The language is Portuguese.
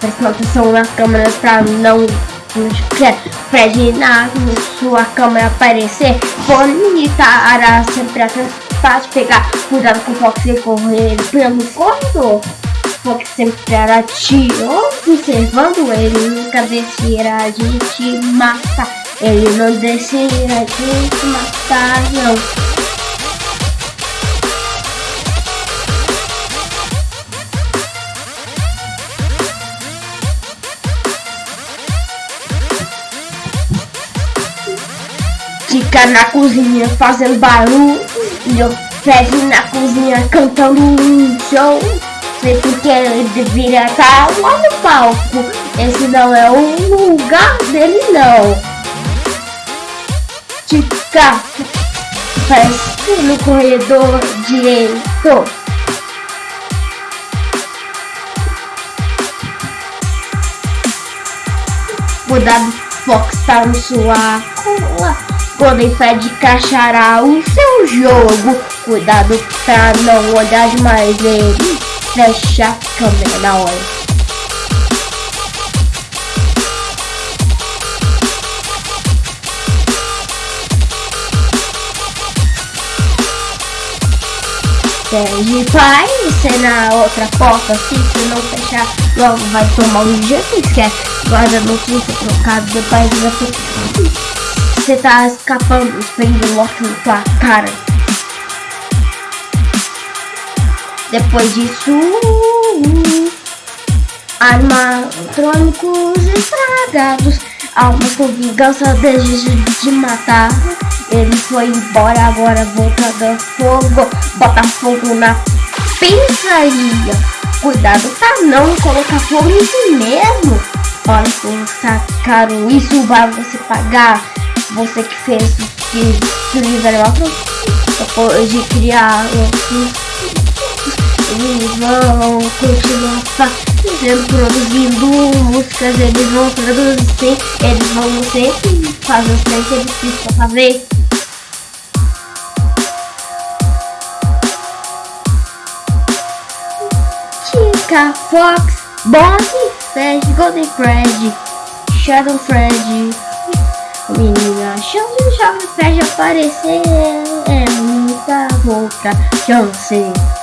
prestando atenção na câmera pra não na sua câmera aparecer. Bonita ara sempre fácil pegar. Cuidado com o Fox e correr pelo corredor. Fox sempre era tio observando ele. Nunca descia de te matar. Ele não descia de te matar não Fica na cozinha fazendo barulho. Fred na cozinha cantando um show. Porque ele deveria estar lá no palco. Esse não é o lugar dele não. Fica faz no corredor direito. Cuidado, Fox tá no sua cola. Golden Fred crachará o seu jogo. Cuidado pra não olhar demais ele. Fecha a câmera na hora. Pede pai, você na outra porta, se você não fechar, logo vai tomar um jeito, esquece. Guarda notícia trocada, depois vai ficar você tá escapando, os mortos na tua cara. Depois disso, animatrônicos estragados, almas com vingança, desejo de matar. Ele foi embora, agora volta do fogo, bota fogo na pensaria. Cuidado pra não colocar fogo em si mesmo. Olha como tá caro, isso vai você pagar você que fez que fizeram outros depois de criar eles vão continuar fazendo, produzindo músicas, eles vão produzir, eles vão sempre fazer três que eles precisam fazer. Chica, Fox, Bonnie, Fred, Golden Fred, Shadow Fred, Menina, chance de Jovem Fred aparecer é muita boca. Chance.